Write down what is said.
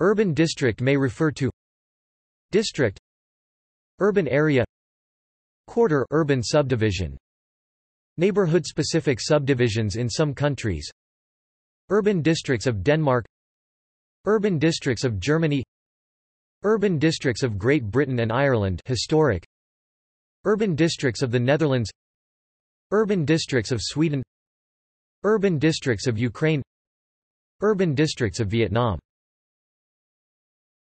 Urban district may refer to District Urban area Quarter urban subdivision Neighborhood-specific subdivisions in some countries Urban districts of Denmark Urban districts of Germany Urban districts of Great Britain and Ireland historic Urban districts of the Netherlands Urban districts of Sweden Urban districts of Ukraine Urban districts of Vietnam